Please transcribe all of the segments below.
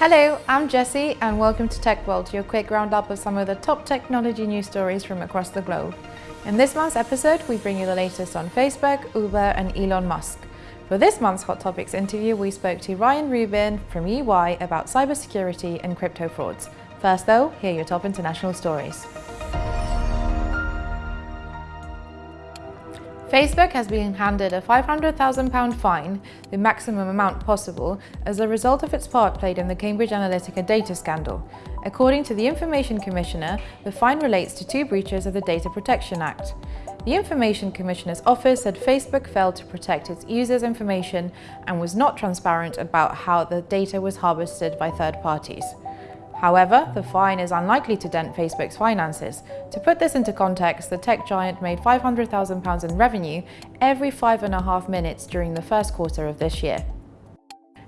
Hello, I'm Jessie and welcome to Tech World, your quick roundup of some of the top technology news stories from across the globe. In this month's episode, we bring you the latest on Facebook, Uber and Elon Musk. For this month's Hot Topics interview, we spoke to Ryan Rubin from EY about cybersecurity and crypto frauds. First though, here are your top international stories. Facebook has been handed a £500,000 fine, the maximum amount possible, as a result of its part played in the Cambridge Analytica data scandal. According to the Information Commissioner, the fine relates to two breaches of the Data Protection Act. The Information Commissioner's office said Facebook failed to protect its users' information and was not transparent about how the data was harvested by third parties. However, the fine is unlikely to dent Facebook's finances. To put this into context, the tech giant made £500,000 in revenue every five and a half minutes during the first quarter of this year.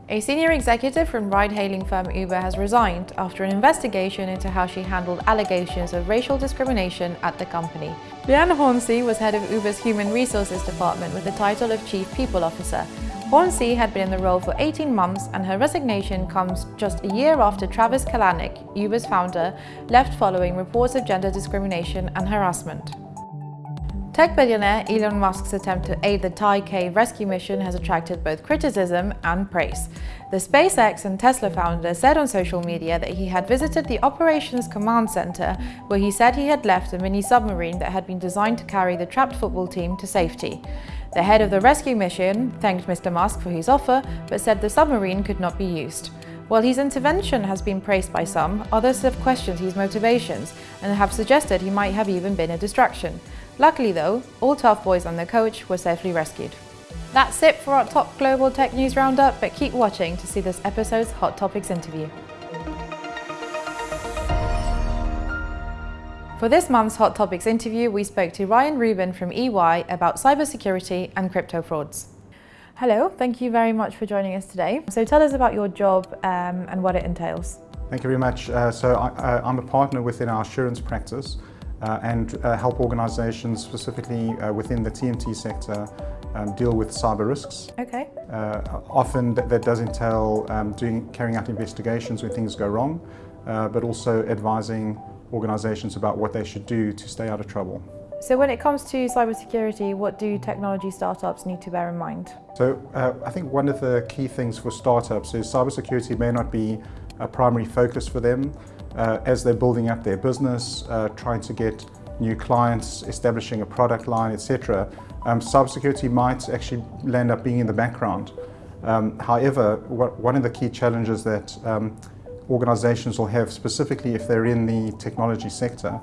A senior executive from ride-hailing firm Uber has resigned after an investigation into how she handled allegations of racial discrimination at the company. Liane Hornsey was head of Uber's Human Resources Department with the title of Chief People Officer, Hornsey had been in the role for 18 months and her resignation comes just a year after Travis Kalanick, Uber's founder, left following reports of gender discrimination and harassment. Tech billionaire Elon Musk's attempt to aid the Thai cave rescue mission has attracted both criticism and praise. The SpaceX and Tesla founder said on social media that he had visited the Operations Command Center where he said he had left a mini submarine that had been designed to carry the trapped football team to safety. The head of the rescue mission thanked Mr Musk for his offer, but said the submarine could not be used. While his intervention has been praised by some, others have questioned his motivations and have suggested he might have even been a distraction. Luckily though, all tough boys and their coach were safely rescued. That's it for our top global tech news roundup, but keep watching to see this episode's Hot Topics interview. For this month's Hot Topics interview, we spoke to Ryan Rubin from EY about cybersecurity and crypto frauds. Hello, thank you very much for joining us today. So tell us about your job um, and what it entails. Thank you very much. Uh, so I, am a partner within our assurance practice uh, and uh, help organizations specifically uh, within the TMT sector um, deal with cyber risks. Okay. Uh, often that, that, does entail um, doing, carrying out investigations when things go wrong, uh, but also advising organizations about what they should do to stay out of trouble. So when it comes to cybersecurity, what do technology startups need to bear in mind? So uh, I think one of the key things for startups is cybersecurity may not be a primary focus for them uh, as they're building up their business, uh, trying to get new clients, establishing a product line, etc. Um, cybersecurity might actually land up being in the background. Um, however, what, one of the key challenges that um, organizations will have, specifically if they're in the technology sector,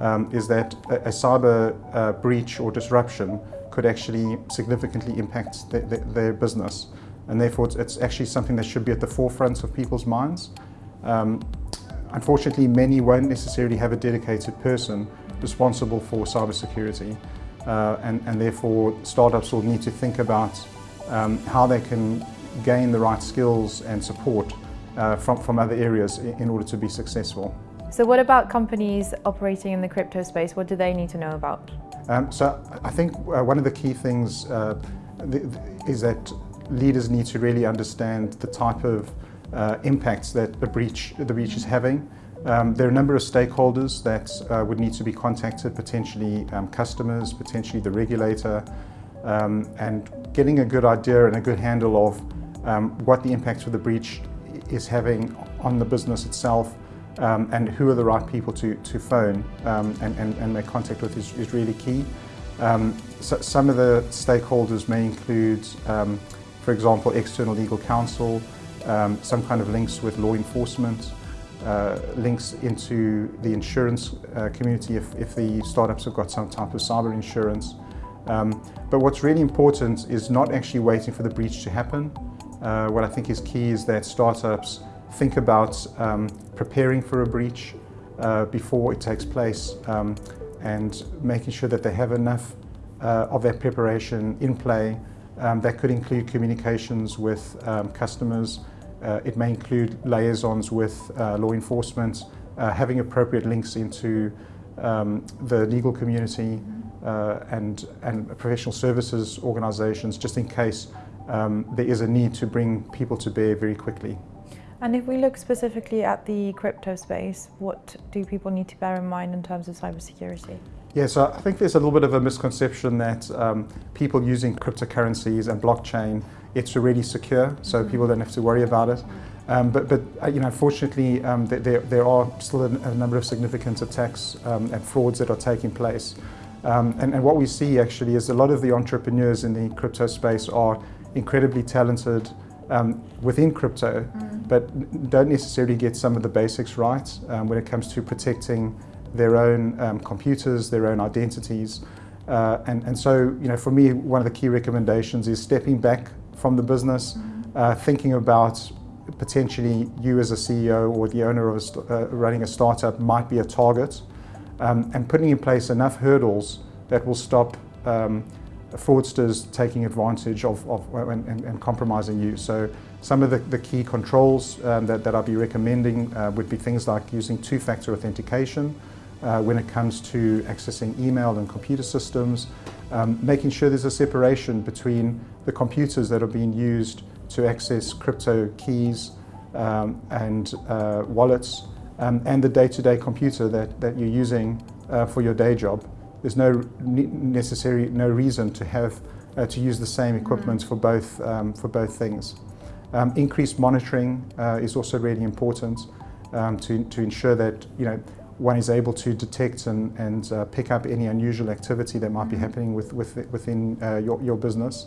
um, is that a, a cyber uh, breach or disruption could actually significantly impact the, the, their business. And therefore, it's, it's, actually something that should be at the forefront of people's minds. Um, unfortunately, many won't necessarily have a dedicated person responsible for cybersecurity. Uh, and, and therefore, startups will need to think about um, how they can gain the right skills and support uh, from, from other areas in order to be successful. So what about companies operating in the crypto space? What do they need to know about? Um, so I think uh, one of the key things uh, is that leaders need to really understand the type of uh, impacts that the breach, the breach is having. Um, there are a number of stakeholders that uh, would need to be contacted, potentially um, customers, potentially the regulator, um, and getting a good idea and a good handle of um, what the impact of the breach is having on the business itself um, and who are the right people to, to phone um, and, and, and, make contact with is, is really key. So some of the stakeholders may include, for example, external legal counsel, um, some kind of links with law enforcement, uh, links into the insurance uh, community if, if the startups have got some type of cyber insurance. Um, but what's really important is not actually waiting for the breach to happen, uh, what I think is key is that startups think about um, preparing for a breach uh, before it takes place um, and making sure that they have enough uh, of that preparation in play. Um, that could include communications with um, customers. Uh, it may include liaisons with uh, law enforcement, uh, having appropriate links into um, the legal community and, and professional services organizations just in case um, there is a need to bring people to bear very quickly. And if we look specifically at the crypto space, what do people need to bear in mind in terms of cybersecurity? Yeah, so I think there's a little bit of a misconception that um, people using cryptocurrencies and blockchain, it's already secure, so mm-hmm. people don't have to worry about it. Um, but, but uh, you know, fortunately, um, there, there are still a, a number of significant attacks um, and frauds that are taking place. Um, and, and what we see actually is a lot of the entrepreneurs in the crypto space are incredibly talented um, within crypto, mm. but don't necessarily get some of the basics right um, when it comes to protecting their own um, computers, their own identities. Uh, and, and so, you know, for me, one of the key recommendations is stepping back from the business, mm. uh, thinking about potentially you as a CEO or the owner of a uh, running a startup might be a target, um, and putting in place enough hurdles that will stop um, fraudsters taking advantage of, of and, and, compromising you. So some of the, the key controls um, that, that I'll be recommending uh, would be things like using two-factor authentication uh, when it comes to accessing email and computer systems, um, making sure there's a separation between the computers that are being used to access crypto keys um, and uh, wallets um, and the day-to-day -day computer that, that you're using uh, for your day job there's no necessary no reason to have uh, to use the same equipment mm. for both um, for both things. Um, increased monitoring uh, is also really important um, to to ensure that you know one is able to detect and, and uh, pick up any unusual activity that might be mm-hmm. happening with, with within uh, your, your business,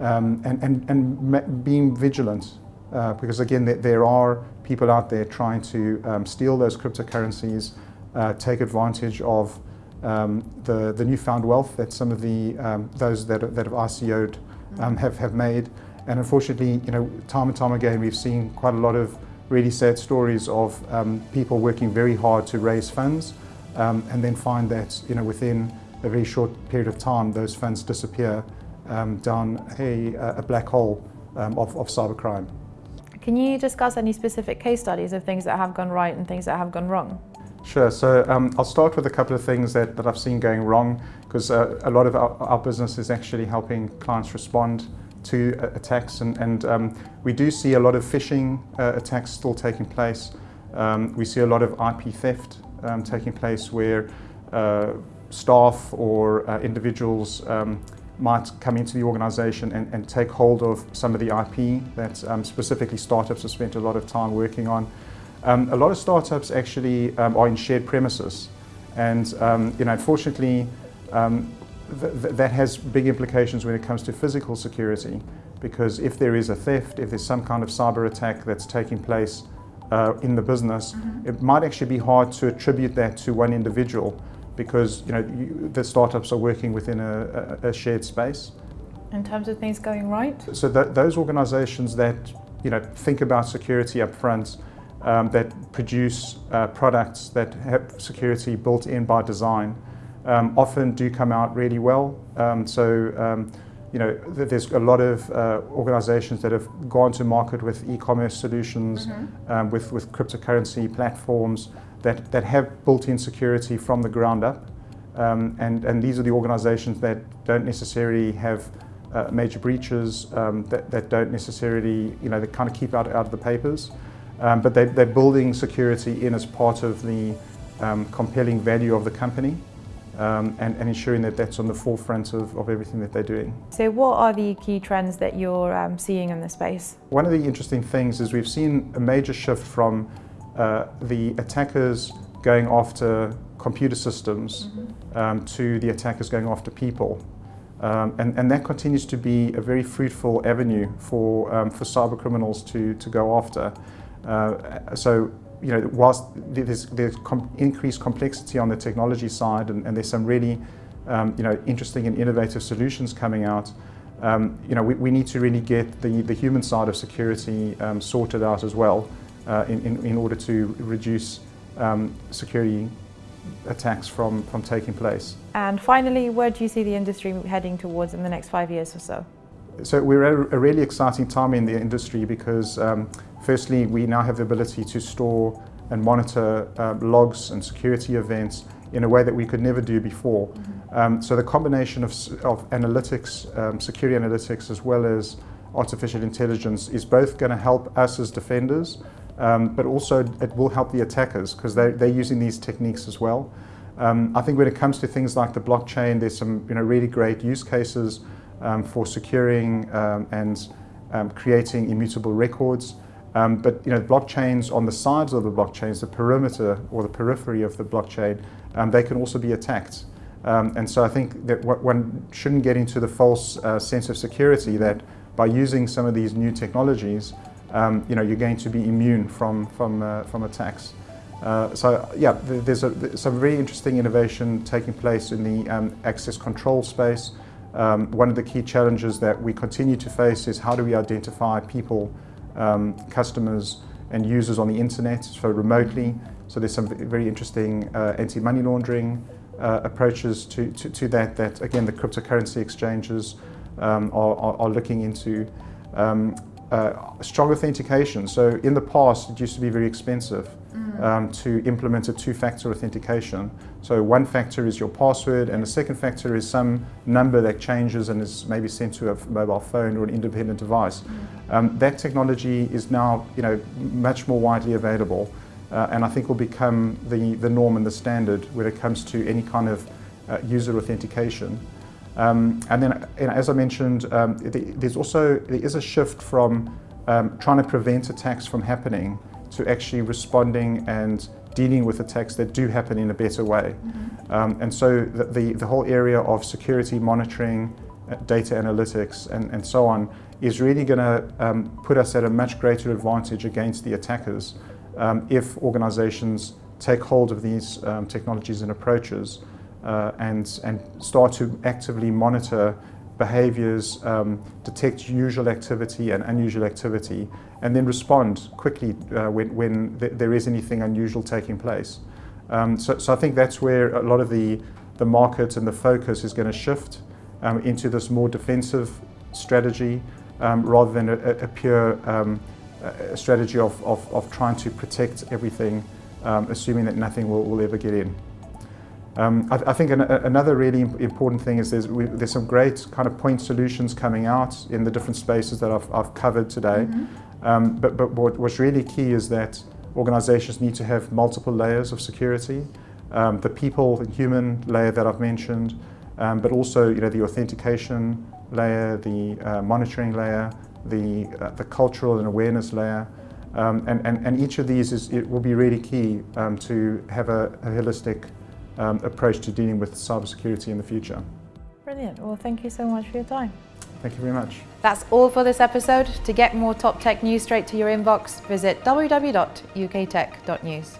um, and and and being vigilant. Uh, because again, there, there, are people out there trying to um, steal those cryptocurrencies, uh, take advantage of um, the, the newfound wealth that some of the um, those that, that have ICO'd um, have, have made. And unfortunately, you know, time and time again, we've seen quite a lot of really sad stories of um, people working very hard to raise funds um, and then find that, you know, within a very short period of time, those funds disappear um, down a, a black hole of, of cybercrime. Can you discuss any specific case studies of things that have gone right and things that have gone wrong? Sure. So um, I'll start with a couple of things that, that I've seen going wrong because uh, a lot of our, our, business is actually helping clients respond to uh, attacks and, and um, we do see a lot of phishing uh, attacks still taking place. Um, we see a lot of IP theft um, taking place where uh, staff or uh, individuals um, might come into the organization and, and, take hold of some of the IP that um, specifically startups have spent a lot of time working on. Um, a lot of startups actually are in shared premises, and you know, unfortunately, um, th th that has big implications when it comes to physical security, because if there is a theft, if there's some kind of cyber attack that's taking place uh, in the business, mm -hmm. it might actually be hard to attribute that to one individual, because you know you, the startups are working within a, a, a, shared space. In terms of things going right. So th those organisations that you know think about security up front um, that produce uh, products that have security built in by design um, often do come out really well. Um, so, um, you know, there's a lot of uh, organizations that have gone to market with e-commerce solutions, mm -hmm. with, with cryptocurrency platforms that, that have built-in security from the ground up. Um, and, and these are the organizations that don't necessarily have uh, major breaches, um, that, that don't necessarily, you know, they kind of keep out, out of the papers. Um, but they, they're building security in as part of the um, compelling value of the company um, and, and, ensuring that that's on the forefront of, of, everything that they're doing. So what are the key trends that you're um, seeing in the space? One of the interesting things is we've seen a major shift from uh, the attackers going after computer systems mm -hmm. to the attackers going after people. Um, and, and, that continues to be a very fruitful avenue for, um, for cyber criminals to, to go after. Uh, so, you know, whilst there's, there's com increased complexity on the technology side and, and there's some really, um, you know, interesting and innovative solutions coming out, um, you know, we, we, need to really get the, the human side of security um, sorted out as well uh, in, in, in, order to reduce um, security attacks from, from taking place. And finally, where do you see the industry heading towards in the next five years or so? So we're at a really exciting time in the industry because um, firstly, we now have the ability to store and monitor uh, logs and security events in a way that we could never do before. Mm -hmm. um, so the combination of, of analytics, um, security analytics, as well as artificial intelligence is both going to help us as defenders um, but also it will help the attackers because they're, they're using these techniques as well. Um, I think when it comes to things like the blockchain, there's some you know, really great use cases um, for securing um, and um, creating immutable records. Um, but you know, blockchains on the sides of the blockchains, the perimeter or the periphery of the blockchain, um, they can also be attacked. And so I think that one shouldn't get into the false uh, sense of security that by using some of these new technologies, you know, you're going to be immune from, from, uh, from attacks. Uh, so yeah, there's, a, some very interesting innovation taking place in the um, access control space. Um, one of the key challenges that we continue to face is how do we identify people, um, customers and users on the internet, so remotely. So there's some very interesting uh, anti-money laundering uh, approaches to, to, to, that, that again the cryptocurrency exchanges um, are, are, are, looking into. Um, uh, strong authentication. So in the past, it used to be very expensive. Um, to implement a two-factor authentication. So one factor is your password, and the second factor is some number that changes and is maybe sent to a mobile phone or an independent device. Mm. Um, that technology is now, you know, much more widely available, uh, and I think will become the, the norm and the standard when it comes to any kind of uh, user authentication. Um, and then, you know, as I mentioned, um, there's also there is a shift from um, trying to prevent attacks from happening to actually responding and dealing with attacks that do happen in a better way. Mm -hmm. and so the, the, the, whole area of security monitoring, uh, data analytics, and, and so on is really going to um, put us at a much greater advantage against the attackers um, if organizations take hold of these um, technologies and approaches uh, and, and start to actively monitor behaviors, um, detect usual activity and unusual activity, and then respond quickly uh, when, when th there is anything unusual taking place. Um, so, so I think that's where a lot of the, the market and the focus is going to shift um, into this more defensive strategy um, rather than a, a pure um, a strategy of, of, of, trying to protect everything, um, assuming that nothing will, will ever get in. Um, I, I, think an, another really important thing is there's, we, there's, some great kind of point solutions coming out in the different spaces that I've, I've covered today. Mm -hmm. um, but, but what, what's really key is that organizations need to have multiple layers of security. Um, the people, the human layer that I've mentioned, um, but also you know, the authentication layer, the uh, monitoring layer, the, uh, the cultural and awareness layer. Um, and, and, and each of these is, it will be really key um, to have a, a holistic um, approach to dealing with cybersecurity in the future. Brilliant. Well, thank you so much for your time. Thank you very much. That's all for this episode. To get more top tech news straight to your inbox, visit www.uktech.news.